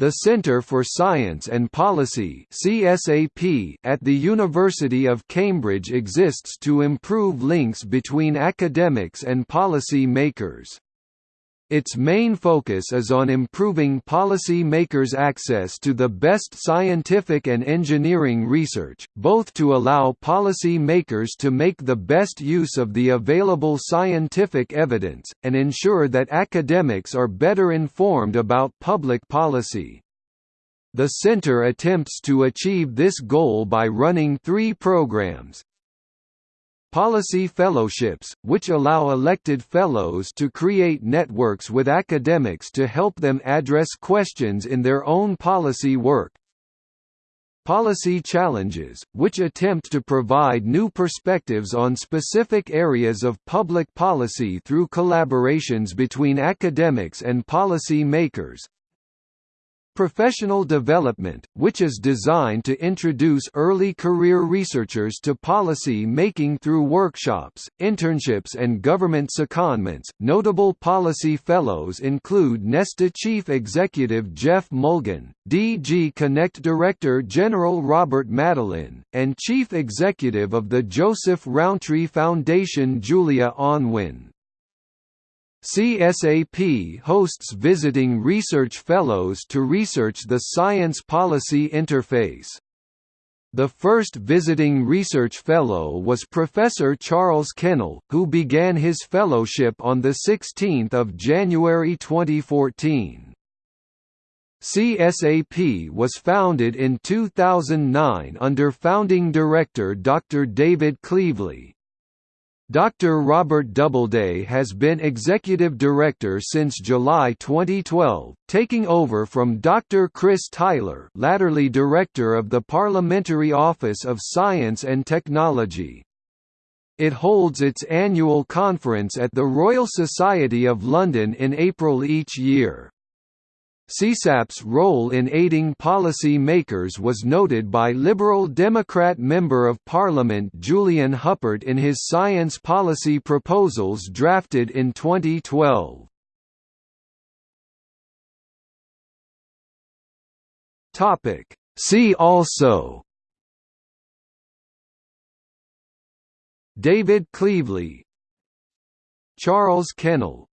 The Centre for Science and Policy (CSAP) at the University of Cambridge exists to improve links between academics and policy makers. Its main focus is on improving policy makers' access to the best scientific and engineering research, both to allow policy makers to make the best use of the available scientific evidence, and ensure that academics are better informed about public policy. The Center attempts to achieve this goal by running three programs, Policy fellowships, which allow elected fellows to create networks with academics to help them address questions in their own policy work. Policy challenges, which attempt to provide new perspectives on specific areas of public policy through collaborations between academics and policy makers. Professional development, which is designed to introduce early career researchers to policy making through workshops, internships, and government secondments. Notable policy fellows include Nesta Chief Executive Geoff Mulgan, DG Connect Director General Robert Madelin, and Chief Executive of the Joseph Rowntree Foundation Julia Unwin. CSAP hosts visiting research fellows to research the science policy interface. The first visiting research fellow was Professor Charles Kennel, who began his fellowship on 16 January 2014. CSAP was founded in 2009 under founding director Dr. David Cleevely. Dr. Robert Doubleday has been executive director since July 2012, taking over from Dr. Chris Tyler latterly director of the Parliamentary Office of Science and Technology. It holds its annual conference at the Royal Society of London in April each year. CSAP's role in aiding policy makers was noted by Liberal Democrat Member of Parliament Julian Huppert in his science policy proposals drafted in 2012. See also David Cleevely Charles Kennel